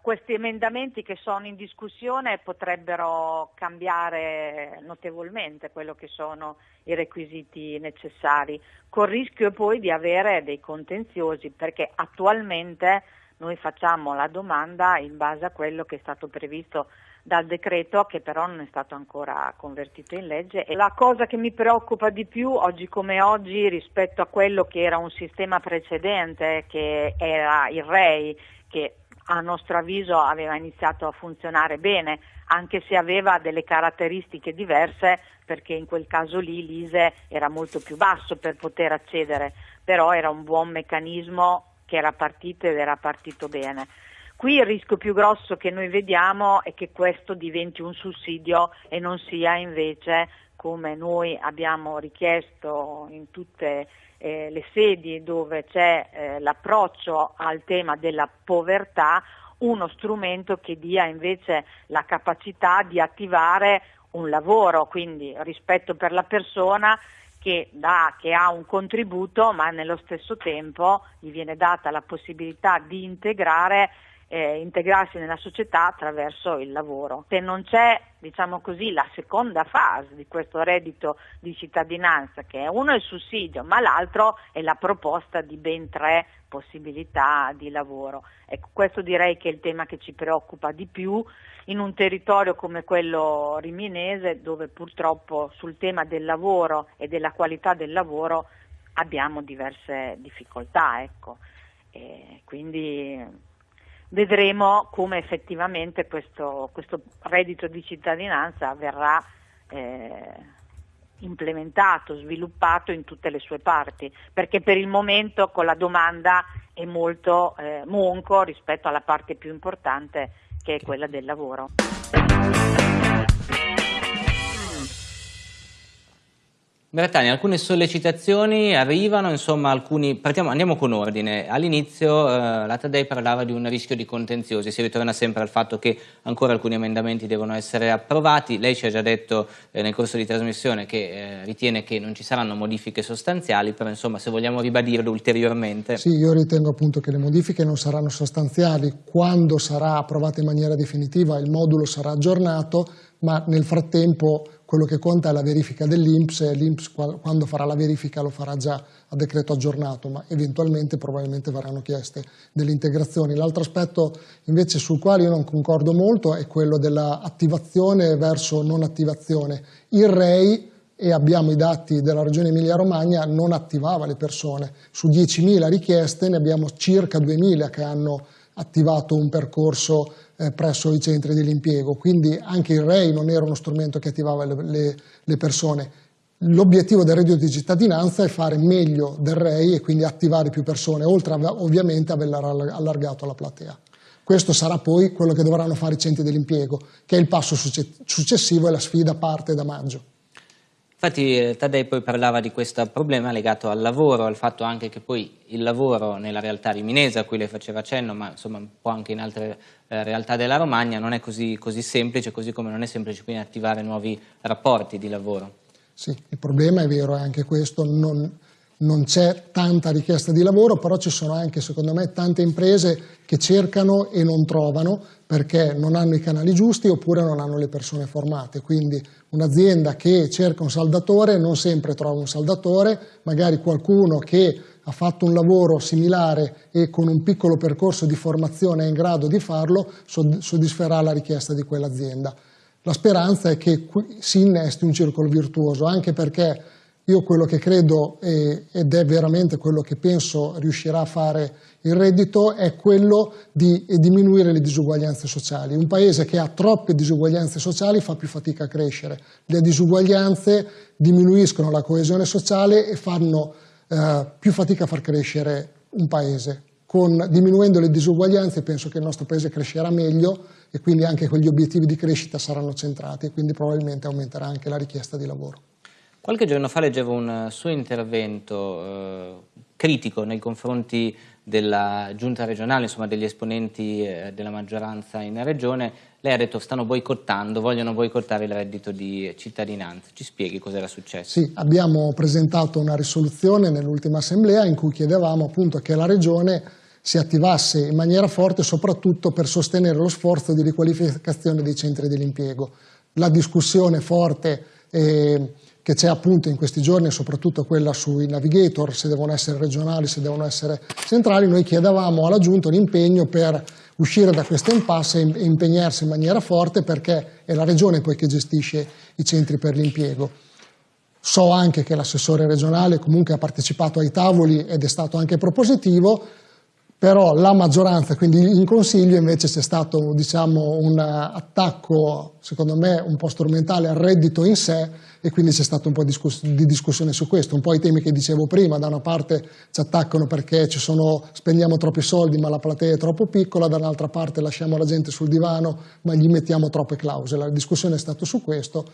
Questi emendamenti che sono in discussione potrebbero cambiare notevolmente quello che sono i requisiti necessari, col rischio poi di avere dei contenziosi, perché attualmente noi facciamo la domanda in base a quello che è stato previsto dal decreto che però non è stato ancora convertito in legge. E la cosa che mi preoccupa di più oggi come oggi rispetto a quello che era un sistema precedente che era il REI che a nostro avviso aveva iniziato a funzionare bene, anche se aveva delle caratteristiche diverse perché in quel caso lì l'ISE era molto più basso per poter accedere, però era un buon meccanismo che era partito ed era partito bene. Qui il rischio più grosso che noi vediamo è che questo diventi un sussidio e non sia invece come noi abbiamo richiesto in tutte eh, le sedi dove c'è eh, l'approccio al tema della povertà, uno strumento che dia invece la capacità di attivare un lavoro, quindi rispetto per la persona che, dà, che ha un contributo ma nello stesso tempo gli viene data la possibilità di integrare eh, integrarsi nella società attraverso il lavoro. Se non c'è, diciamo così, la seconda fase di questo reddito di cittadinanza, che è uno il sussidio, ma l'altro è la proposta di ben tre possibilità di lavoro. Ecco, questo direi che è il tema che ci preoccupa di più in un territorio come quello riminese, dove purtroppo sul tema del lavoro e della qualità del lavoro abbiamo diverse difficoltà. Ecco. quindi vedremo come effettivamente questo, questo reddito di cittadinanza verrà eh, implementato, sviluppato in tutte le sue parti, perché per il momento con la domanda è molto eh, monco rispetto alla parte più importante che è quella del lavoro. Bertani, alcune sollecitazioni arrivano, insomma, alcuni, partiamo, andiamo con ordine. All'inizio eh, la Taddei parlava di un rischio di contenziosi, si ritorna sempre al fatto che ancora alcuni emendamenti devono essere approvati. Lei ci ha già detto eh, nel corso di trasmissione che eh, ritiene che non ci saranno modifiche sostanziali, però insomma se vogliamo ribadirlo ulteriormente. Sì, io ritengo appunto che le modifiche non saranno sostanziali. Quando sarà approvata in maniera definitiva il modulo sarà aggiornato, ma nel frattempo quello che conta è la verifica dell'Inps e l'Inps quando farà la verifica lo farà già a decreto aggiornato, ma eventualmente probabilmente verranno chieste delle integrazioni. L'altro aspetto invece sul quale io non concordo molto è quello dell'attivazione verso non attivazione. Il REI e abbiamo i dati della regione Emilia-Romagna, non attivava le persone. Su 10.000 richieste ne abbiamo circa 2.000 che hanno attivato un percorso eh, presso i centri dell'impiego, quindi anche il REI non era uno strumento che attivava le, le, le persone. L'obiettivo del reddito di cittadinanza è fare meglio del REI e quindi attivare più persone, oltre a, ovviamente aver allargato la platea. Questo sarà poi quello che dovranno fare i centri dell'impiego, che è il passo successivo e la sfida parte da maggio. Infatti eh, Taddei poi parlava di questo problema legato al lavoro, al fatto anche che poi il lavoro nella realtà riminese, a cui lei faceva cenno, ma insomma un po' anche in altre eh, realtà della Romagna, non è così, così, semplice, così come non è semplice quindi attivare nuovi rapporti di lavoro. Sì, il problema è vero, è anche questo, non, non c'è tanta richiesta di lavoro, però ci sono anche, secondo me, tante imprese che cercano e non trovano perché non hanno i canali giusti oppure non hanno le persone formate. Quindi un'azienda che cerca un saldatore non sempre trova un saldatore, magari qualcuno che ha fatto un lavoro similare e con un piccolo percorso di formazione è in grado di farlo, soddisferà la richiesta di quell'azienda. La speranza è che si innesti un circolo virtuoso, anche perché io quello che credo ed è veramente quello che penso riuscirà a fare il reddito è quello di diminuire le disuguaglianze sociali. Un paese che ha troppe disuguaglianze sociali fa più fatica a crescere. Le disuguaglianze diminuiscono la coesione sociale e fanno eh, più fatica a far crescere un paese. Con, diminuendo le disuguaglianze penso che il nostro paese crescerà meglio e quindi anche quegli obiettivi di crescita saranno centrati e quindi probabilmente aumenterà anche la richiesta di lavoro. Qualche giorno fa leggevo un suo intervento eh, critico nei confronti della giunta regionale, insomma degli esponenti eh, della maggioranza in regione. Lei ha detto stanno boicottando, vogliono boicottare il reddito di cittadinanza. Ci spieghi cosa era successo? Sì, abbiamo presentato una risoluzione nell'ultima assemblea in cui chiedevamo appunto che la regione si attivasse in maniera forte soprattutto per sostenere lo sforzo di riqualificazione dei centri dell'impiego. La discussione forte eh, che c'è appunto in questi giorni, soprattutto quella sui navigator, se devono essere regionali, se devono essere centrali, noi chiedevamo alla Giunta un impegno per uscire da questo impasse e impegnarsi in maniera forte perché è la Regione poi che gestisce i centri per l'impiego. So anche che l'assessore regionale comunque ha partecipato ai tavoli ed è stato anche propositivo, però la maggioranza, quindi in Consiglio invece c'è stato diciamo, un attacco, secondo me un po' strumentale al reddito in sé e quindi c'è stato un po' di discussione su questo, un po' i temi che dicevo prima, da una parte ci attaccano perché sono, spendiamo troppi soldi ma la platea è troppo piccola, dall'altra parte lasciamo la gente sul divano ma gli mettiamo troppe clausole, la discussione è stata su questo,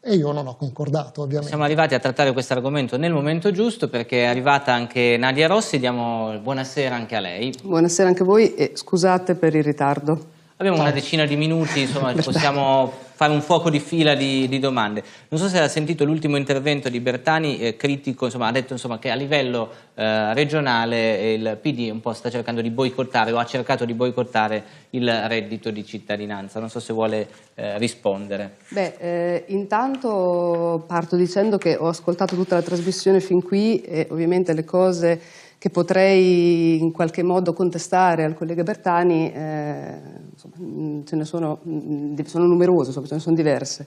e io non ho concordato ovviamente. Siamo arrivati a trattare questo argomento nel momento giusto perché è arrivata anche Nadia Rossi, diamo buonasera anche a lei. Buonasera anche a voi e scusate per il ritardo. Abbiamo una decina di minuti, insomma possiamo fare un fuoco di fila di, di domande. Non so se ha sentito l'ultimo intervento di Bertani, eh, critico, insomma, ha detto insomma, che a livello eh, regionale il PD un po' sta cercando di boicottare o ha cercato di boicottare il reddito di cittadinanza. Non so se vuole eh, rispondere. Beh, eh, intanto parto dicendo che ho ascoltato tutta la trasmissione fin qui e ovviamente le cose che potrei in qualche modo contestare al collega Bertani, eh, insomma, mm, ce ne sono, mm, sono numerose, insomma, ce ne sono diverse.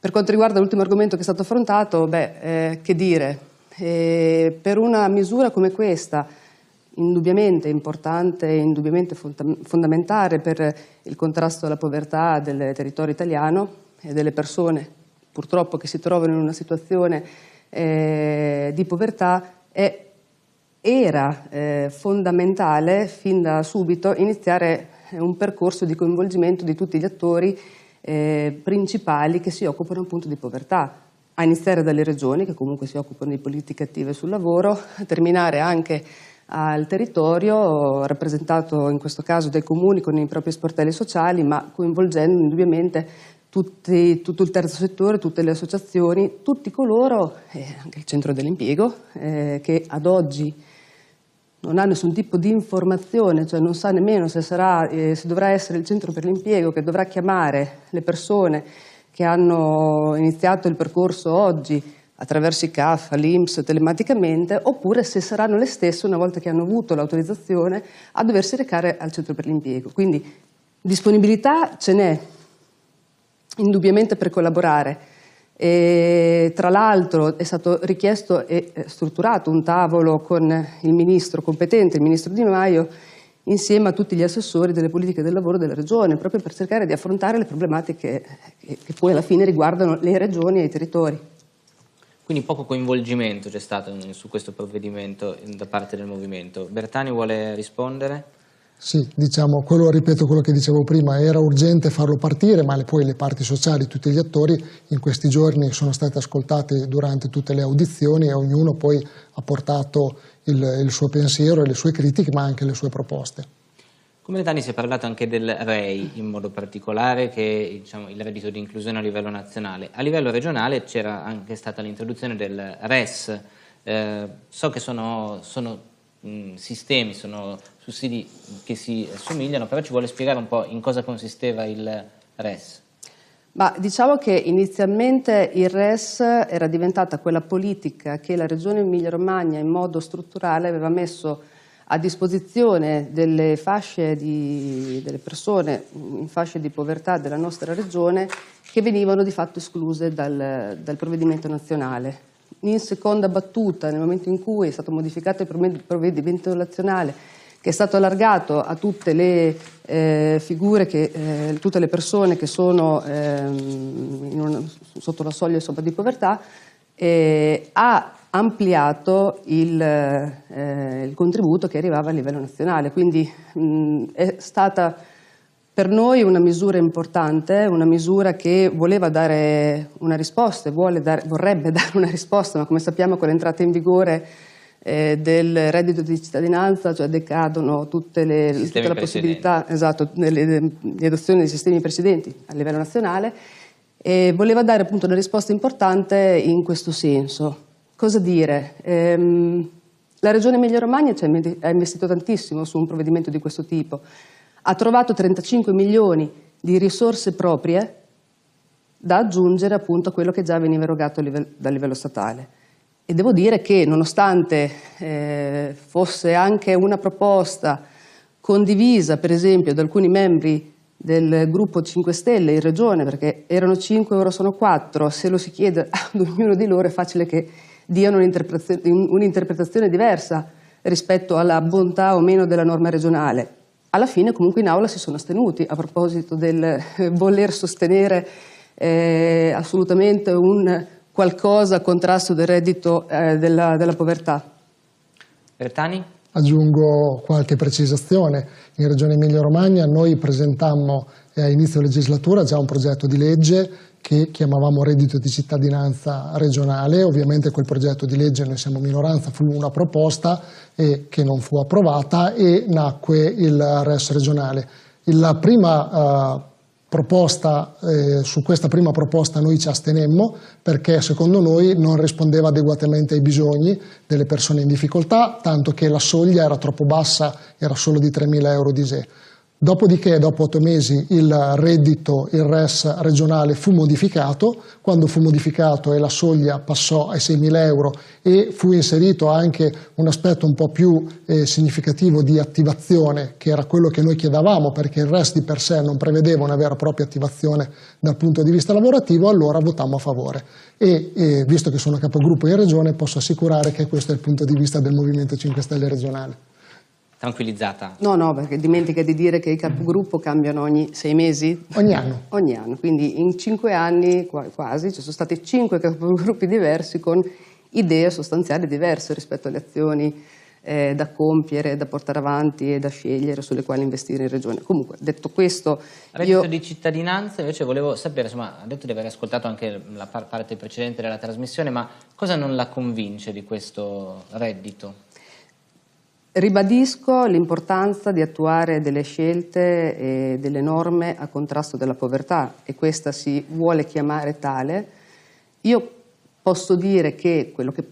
Per quanto riguarda l'ultimo argomento che è stato affrontato, beh, eh, che dire, eh, per una misura come questa, indubbiamente importante e indubbiamente fondamentale per il contrasto alla povertà del territorio italiano e delle persone purtroppo che si trovano in una situazione eh, di povertà, è era eh, fondamentale fin da subito iniziare un percorso di coinvolgimento di tutti gli attori eh, principali che si occupano appunto di povertà, a iniziare dalle regioni che comunque si occupano di politiche attive sul lavoro, a terminare anche al territorio rappresentato in questo caso dai comuni con i propri sportelli sociali ma coinvolgendo indubbiamente tutti, tutto il terzo settore, tutte le associazioni, tutti coloro, eh, anche il centro dell'impiego, eh, che ad oggi non ha nessun tipo di informazione, cioè non sa nemmeno se, sarà, eh, se dovrà essere il centro per l'impiego che dovrà chiamare le persone che hanno iniziato il percorso oggi attraverso i CAF, l'Inps, telematicamente, oppure se saranno le stesse, una volta che hanno avuto l'autorizzazione, a doversi recare al centro per l'impiego. Quindi disponibilità ce n'è, indubbiamente per collaborare, e, tra l'altro è stato richiesto e strutturato un tavolo con il ministro competente, il ministro Di Maio, insieme a tutti gli assessori delle politiche del lavoro della Regione, proprio per cercare di affrontare le problematiche che, che poi alla fine riguardano le regioni e i territori. Quindi poco coinvolgimento c'è stato su questo provvedimento da parte del Movimento. Bertani vuole rispondere? Sì, diciamo, quello, ripeto quello che dicevo prima, era urgente farlo partire, ma le, poi le parti sociali, tutti gli attori in questi giorni sono stati ascoltati durante tutte le audizioni e ognuno poi ha portato il, il suo pensiero e le sue critiche, ma anche le sue proposte. Come Dani si è parlato anche del REI in modo particolare, che è diciamo, il reddito di inclusione a livello nazionale. A livello regionale c'era anche stata l'introduzione del RES. Eh, so che sono, sono sistemi, sono sussidi che si assomigliano, però ci vuole spiegare un po' in cosa consisteva il RES. Ma diciamo che inizialmente il RES era diventata quella politica che la Regione Emilia-Romagna in modo strutturale aveva messo a disposizione delle fasce di, delle persone in fasce di povertà della nostra regione che venivano di fatto escluse dal, dal provvedimento nazionale in seconda battuta, nel momento in cui è stato modificato il provvedimento nazionale, che è stato allargato a tutte le eh, figure, che, eh, tutte le persone che sono eh, una, sotto la soglia di povertà, eh, ha ampliato il, eh, il, contributo che arrivava a livello nazionale. Quindi mh, è stata per noi una misura importante, una misura che voleva dare una risposta, dare, vorrebbe dare una risposta, ma come sappiamo con l'entrata in vigore eh, del reddito di cittadinanza, cioè decadono tutte le, tutta la possibilità, esatto, di adozione dei sistemi precedenti a livello nazionale, e voleva dare appunto una risposta importante in questo senso. Cosa dire? Ehm, la Regione Emilia-Romagna ha investito tantissimo su un provvedimento di questo tipo, ha trovato 35 milioni di risorse proprie da aggiungere appunto a quello che già veniva erogato a livello, dal livello statale. E devo dire che nonostante eh, fosse anche una proposta condivisa per esempio da alcuni membri del gruppo 5 Stelle in regione, perché erano 5, ora sono 4, se lo si chiede ad ognuno di loro è facile che diano un'interpretazione, diversa rispetto alla bontà o meno della norma regionale. Alla fine comunque in aula si sono astenuti a proposito del eh, voler sostenere eh, assolutamente un qualcosa a contrasto del reddito eh, della, della povertà. Bertani? Aggiungo qualche precisazione. In Regione Emilia-Romagna noi presentammo a inizio legislatura già un progetto di legge che chiamavamo reddito di cittadinanza regionale. Ovviamente quel progetto di legge, noi siamo minoranza, fu una proposta eh, che non fu approvata e nacque il RES regionale. La prima eh, proposta, eh, su questa prima proposta noi ci astenemmo perché secondo noi non rispondeva adeguatamente ai bisogni delle persone in difficoltà, tanto che la soglia era troppo bassa, era solo di 3.000 euro di SE. Dopodiché, dopo otto mesi, il reddito, il RES regionale fu modificato, quando fu modificato e la soglia passò ai 6.000 euro e fu inserito anche un aspetto un po' più eh, significativo di attivazione, che era quello che noi chiedavamo, perché il RES di per sé non prevedeva una vera e propria attivazione dal punto di vista lavorativo, allora votammo a favore. E, e visto che sono capogruppo in regione, posso assicurare che questo è il punto di vista del Movimento 5 Stelle regionale tranquillizzata? No, no, perché dimentica di dire che i capogruppo cambiano ogni sei mesi? Ogni anno. ogni anno, quindi in cinque anni quasi ci sono stati cinque capogruppi diversi con idee sostanziali diverse rispetto alle azioni eh, da compiere, da portare avanti e da scegliere sulle quali investire in regione. Comunque, detto questo... Reddito io... di cittadinanza, invece volevo sapere, insomma, ha detto di aver ascoltato anche la parte precedente della trasmissione, ma cosa non la convince di questo reddito? Ribadisco l'importanza di attuare delle scelte e delle norme a contrasto della povertà e questa si vuole chiamare tale. Io posso dire che quello che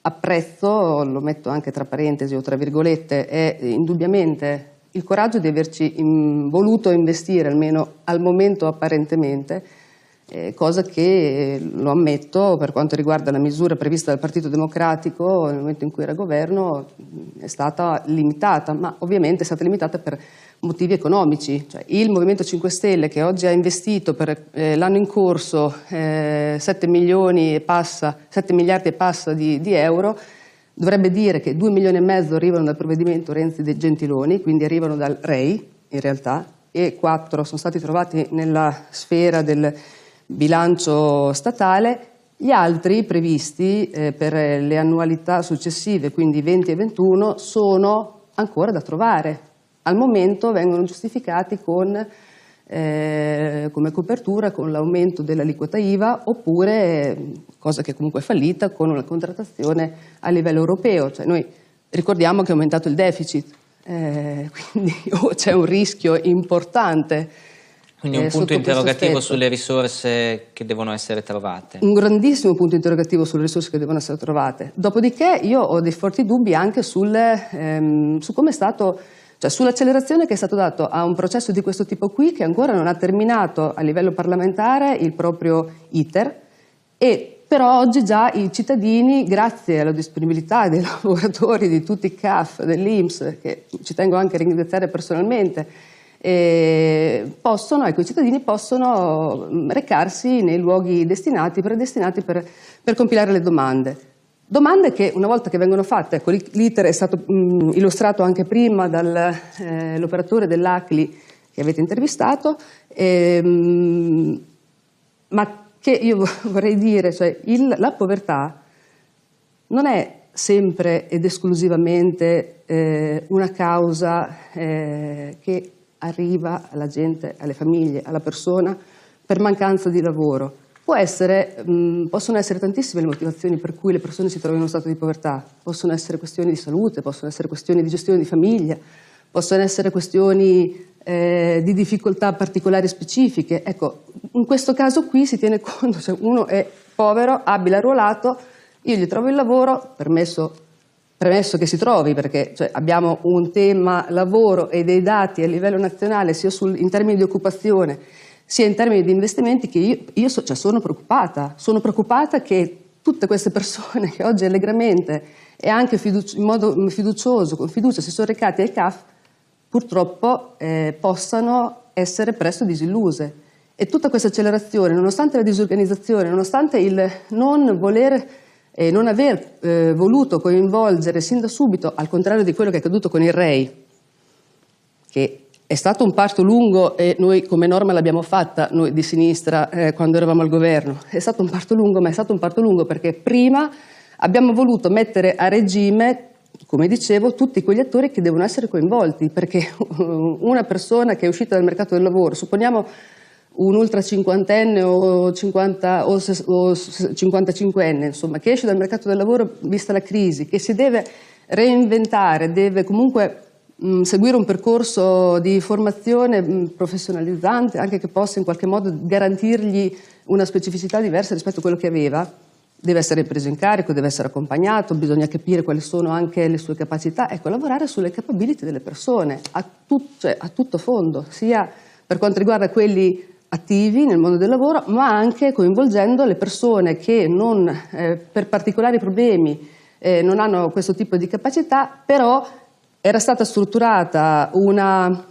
apprezzo, lo metto anche tra parentesi o tra virgolette, è indubbiamente il coraggio di averci voluto investire, almeno al momento apparentemente, eh, cosa che, lo ammetto, per quanto riguarda la misura prevista dal Partito Democratico nel momento in cui era governo è stata limitata, ma ovviamente è stata limitata per motivi economici. Cioè, il Movimento 5 Stelle che oggi ha investito per eh, l'anno in corso eh, 7, milioni e passa, 7 miliardi e passa di, di euro dovrebbe dire che 2 milioni e mezzo arrivano dal provvedimento Renzi De Gentiloni, quindi arrivano dal REI in realtà, e 4 sono stati trovati nella sfera del bilancio statale, gli altri previsti eh, per le annualità successive, quindi 20 e 21, sono ancora da trovare. Al momento vengono giustificati con, eh, come copertura con l'aumento dell'aliquota IVA oppure, cosa che comunque è fallita, con una contrattazione a livello europeo. Cioè noi ricordiamo che è aumentato il deficit, eh, quindi oh, c'è un rischio importante quindi un eh, punto interrogativo sulle risorse che devono essere trovate. Un grandissimo punto interrogativo sulle risorse che devono essere trovate. Dopodiché io ho dei forti dubbi anche sul, ehm, su come è stato, cioè sull'accelerazione che è stato dato a un processo di questo tipo qui che ancora non ha terminato a livello parlamentare il proprio iter e però oggi già i cittadini, grazie alla disponibilità dei lavoratori di tutti i CAF, dell'Inps, che ci tengo anche a ringraziare personalmente, eh, possono, ecco, i cittadini possono mm, recarsi nei luoghi destinati, predestinati per, per compilare le domande. Domande che una volta che vengono fatte, ecco, l'iter è stato mh, mm, illustrato anche prima dall'operatore eh, dell'ACLI che avete intervistato, ehm, ma che io vorrei dire, cioè il, la povertà non è sempre ed esclusivamente eh, una causa eh, che arriva alla gente, alle famiglie, alla persona per mancanza di lavoro. Essere, mh, possono essere tantissime le motivazioni per cui le persone si trovano in uno stato di povertà, possono essere questioni di salute, possono essere questioni di gestione di famiglia, possono essere questioni eh, di difficoltà particolari specifiche. Ecco, in questo caso qui si tiene conto, se uno è povero, abile, arruolato, io gli trovo il lavoro, permesso Premesso che si trovi, perché cioè, abbiamo un tema lavoro e dei dati a livello nazionale, sia sul, in termini di occupazione, sia in termini di investimenti, che io, io so, cioè, sono preoccupata. Sono preoccupata che tutte queste persone che oggi allegramente e anche in modo fiducioso, con fiducia, si sono recati ai CAF, purtroppo eh, possano essere presto disilluse. E tutta questa accelerazione, nonostante la disorganizzazione, nonostante il non voler e non aver eh, voluto coinvolgere sin da subito, al contrario di quello che è accaduto con il REI, che è stato un parto lungo e noi come norma l'abbiamo fatta, noi di sinistra, eh, quando eravamo al governo, è stato un parto lungo, ma è stato un parto lungo perché prima abbiamo voluto mettere a regime come dicevo, tutti quegli attori che devono essere coinvolti, perché una persona che è uscita dal mercato del lavoro, supponiamo un ultra cinquantenne o, 50, o, o 55enne, insomma, che esce dal mercato del lavoro vista la crisi, che si deve reinventare, deve comunque mh, seguire un percorso di formazione mh, professionalizzante, anche che possa in qualche modo garantirgli una specificità diversa rispetto a quello che aveva, deve essere preso in carico, deve essere accompagnato, bisogna capire quali sono anche le sue capacità, ecco, lavorare sulle capability delle persone a, tut, cioè, a tutto fondo, sia per quanto riguarda quelli attivi nel mondo del lavoro, ma anche coinvolgendo le persone che non, eh, per particolari problemi eh, non hanno questo tipo di capacità, però era stata strutturata una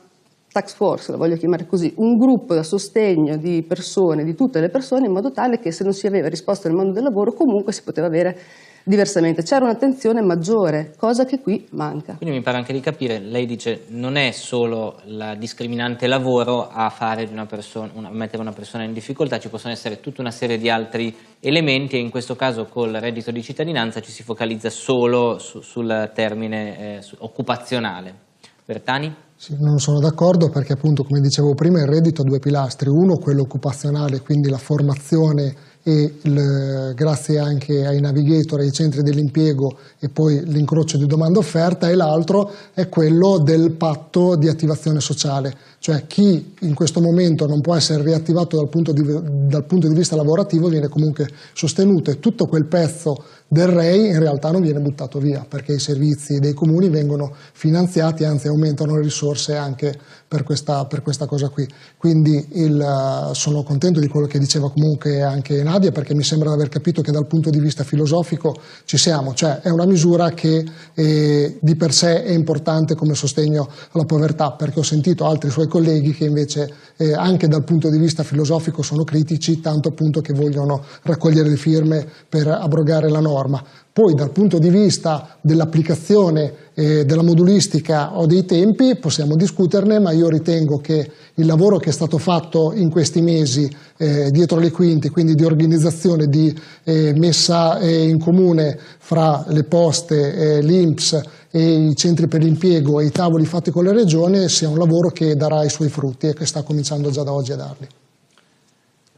tax force, la voglio chiamare così, un gruppo da sostegno di persone, di tutte le persone, in modo tale che se non si aveva risposta nel mondo del lavoro comunque si poteva avere diversamente. C'era un'attenzione maggiore, cosa che qui manca. Quindi mi pare anche di capire, lei dice non è solo la discriminante lavoro a, fare di una persona, una, mettere una persona in difficoltà, ci possono essere tutta una serie di altri elementi e in questo caso col reddito di cittadinanza ci si focalizza solo su, sul termine eh, su, occupazionale. Bertani? Sì, non sono d'accordo perché appunto come dicevo prima il reddito ha due pilastri, uno quello occupazionale, quindi la formazione e il, grazie anche ai navigator, ai centri dell'impiego e poi l'incrocio di domanda offerta e l'altro è quello del patto di attivazione sociale, cioè chi in questo momento non può essere riattivato dal punto di, dal punto di vista lavorativo viene comunque sostenuto e tutto quel pezzo del REI in realtà non viene buttato via perché i servizi dei comuni vengono finanziati, anzi aumentano le risorse anche per questa, per questa cosa qui. Quindi il, sono contento di quello che diceva comunque anche Nadia perché mi sembra di aver capito che dal punto di vista filosofico ci siamo, cioè è una misura che eh, di per sé è importante come sostegno alla povertà perché ho sentito altri suoi colleghi che invece eh, anche dal punto di vista filosofico sono critici, tanto appunto che vogliono raccogliere le firme per abrogare la norma. Poi dal punto di vista dell'applicazione eh, della modulistica o dei tempi possiamo discuterne, ma io ritengo che il lavoro che è stato fatto in questi mesi eh, dietro le quinte, quindi di organizzazione, di eh, messa eh, in comune fra le poste, eh, l'INPS i centri per l'impiego e i tavoli fatti con le regioni sia un lavoro che darà i suoi frutti e che sta cominciando già da oggi a darli.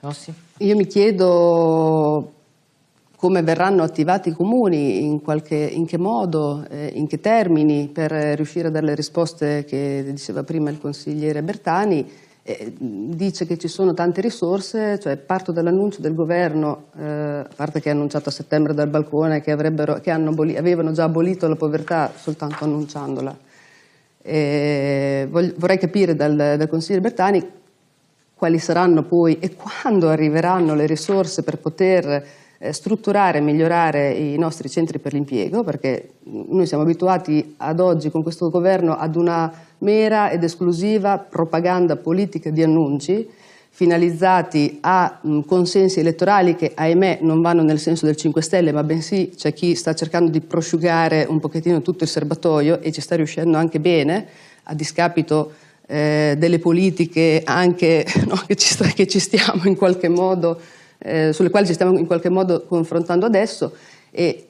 Rossi? Io mi chiedo come verranno attivati i comuni, in, qualche, in che modo, eh, in che termini per riuscire a dare le risposte che diceva prima il consigliere Bertani. Eh, dice che ci sono tante risorse, cioè parto dall'annuncio del governo, eh, a parte che ha annunciato a settembre dal balcone che, che avevano già abolito la povertà soltanto annunciandola. vorrei capire dal, dal consigliere Bertani quali saranno poi e quando arriveranno le risorse per poter eh, strutturare e migliorare i nostri centri per l'impiego, perché noi siamo abituati ad oggi con questo governo ad una mera ed esclusiva propaganda politica di annunci finalizzati a consensi elettorali che ahimè non vanno nel senso del 5 Stelle, ma bensì c'è chi sta cercando di prosciugare un pochettino tutto il serbatoio e ci sta riuscendo anche bene, a discapito eh, delle politiche anche no, che, ci sta, che ci stiamo in qualche modo eh, sulle quali ci stiamo in qualche modo confrontando adesso e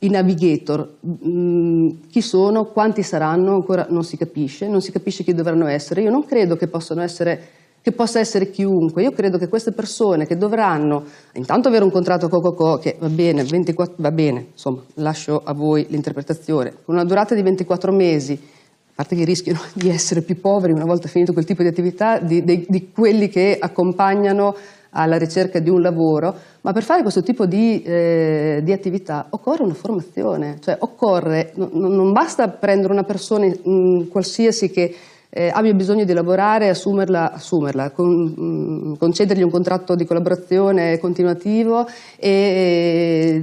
i navigator, mh, mm, chi sono, quanti saranno, ancora non si capisce, non si capisce chi dovranno essere. Io non credo che, essere, che possa essere chiunque, io credo che queste persone che dovranno intanto avere un contratto Coco che va bene, 24, va bene, insomma, lascio a voi l'interpretazione, con una durata di 24 mesi, a parte che rischiano di essere più poveri una volta finito quel tipo di attività, di, di, di quelli che accompagnano alla ricerca di un lavoro, ma per fare questo tipo di, eh, di attività occorre una formazione, cioè occorre, no, non basta prendere una persona mh, qualsiasi che eh, abbia bisogno di lavorare, assumerla, assumerla con, mh, concedergli un contratto di collaborazione continuativo e eh,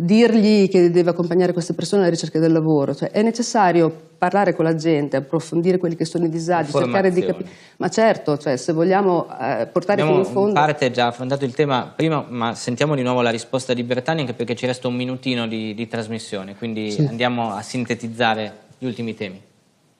dirgli che deve accompagnare queste persone alla ricerca del lavoro. Cioè, è necessario parlare con la gente, approfondire quelli che sono i disagi, cercare di capire. Ma certo, cioè, se vogliamo eh, portare Abbiamo fino in fondo... in parte già affrontato il tema prima, ma sentiamo di nuovo la risposta di Bertani anche perché ci resta un minutino di, di trasmissione, quindi sì. andiamo a sintetizzare gli ultimi temi.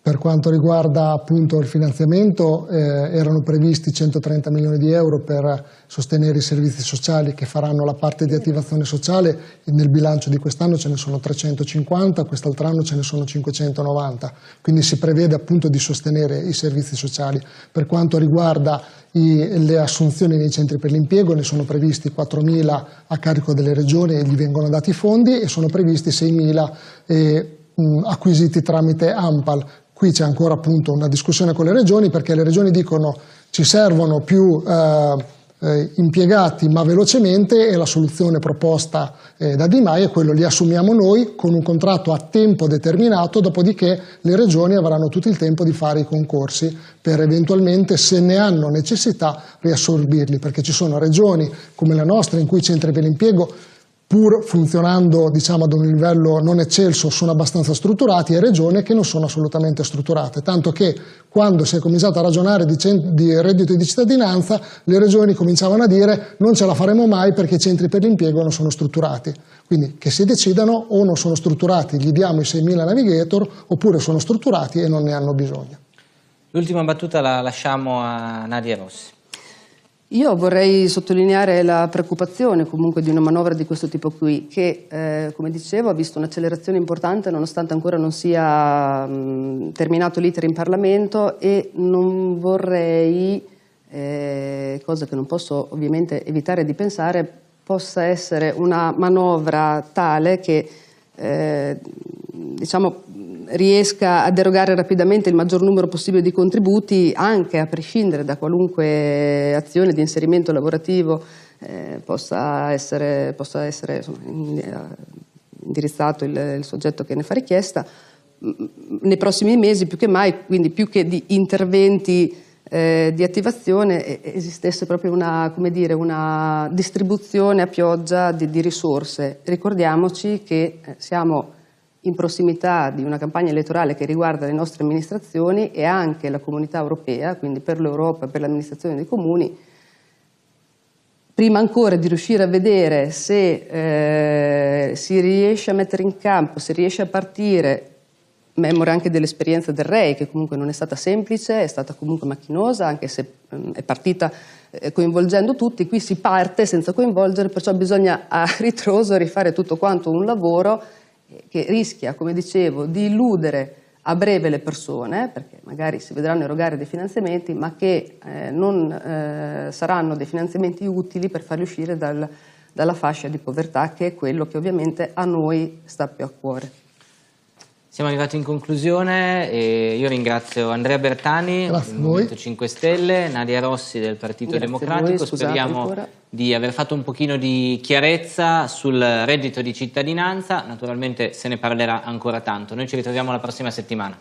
Per quanto riguarda appunto il finanziamento eh, erano previsti 130 milioni di euro per sostenere i servizi sociali che faranno la parte di attivazione sociale, nel bilancio di quest'anno ce ne sono 350, quest'altro anno ce ne sono 590, quindi si prevede appunto di sostenere i servizi sociali. Per quanto riguarda i, le assunzioni nei centri per l'impiego ne sono previsti 4.000 a carico delle regioni e gli vengono dati i fondi e sono previsti 6.000 eh, acquisiti tramite AMPAL Qui c'è ancora appunto una discussione con le regioni perché le regioni dicono ci servono più eh, eh, impiegati ma velocemente e la soluzione proposta eh, da Di Maio è quello li assumiamo noi con un contratto a tempo determinato, dopodiché le regioni avranno tutto il tempo di fare i concorsi per eventualmente, se ne hanno necessità, riassorbirli, perché ci sono regioni come la nostra in cui i centri per l'impiego pur funzionando diciamo, ad un livello non eccelso, sono abbastanza strutturati e regioni che non sono assolutamente strutturate, tanto che quando si è cominciato a ragionare di, di reddito di cittadinanza le regioni cominciavano a dire non ce la faremo mai perché i centri per l'impiego non sono strutturati, quindi che si decidano o non sono strutturati, gli diamo i 6.000 navigator oppure sono strutturati e non ne hanno bisogno. L'ultima battuta la lasciamo a Nadia Rossi. Io vorrei sottolineare la preoccupazione comunque di una manovra di questo tipo qui, che eh, come dicevo ha visto un'accelerazione importante nonostante ancora non sia mh, terminato l'iter in Parlamento e non vorrei, eh, cosa che non posso ovviamente evitare di pensare, possa essere una manovra tale che eh, diciamo, riesca a derogare rapidamente il maggior numero possibile di contributi anche a prescindere da qualunque azione di inserimento lavorativo eh, possa essere, possa essere insomma, indirizzato il, il, soggetto che ne fa richiesta nei prossimi mesi più che mai, quindi più che di interventi eh, di attivazione esistesse proprio una, dire, una distribuzione a pioggia di, di risorse. Ricordiamoci che eh, siamo in prossimità di una campagna elettorale che riguarda le nostre amministrazioni e anche la comunità europea, quindi per l'Europa e per l'amministrazione dei comuni, prima ancora di riuscire a vedere se eh, si riesce a mettere in campo, se riesce a partire, memore anche dell'esperienza del REI, che comunque non è stata semplice, è stata comunque macchinosa, anche se mh, è partita eh, coinvolgendo tutti, qui si parte senza coinvolgere, perciò bisogna a ritroso rifare tutto quanto un lavoro che rischia, come dicevo, di illudere a breve le persone, perché magari si vedranno erogare dei finanziamenti, ma che eh, non eh, saranno dei finanziamenti utili per farli uscire dal, dalla fascia di povertà, che è quello che ovviamente a noi sta più a cuore. Siamo arrivati in conclusione e io ringrazio Andrea Bertani del Movimento 5 Stelle, Nadia Rossi del Partito Grazie Democratico, voi, speriamo ancora. di aver fatto un pochino di chiarezza sul reddito di cittadinanza, naturalmente se ne parlerà ancora tanto. Noi ci ritroviamo la prossima settimana.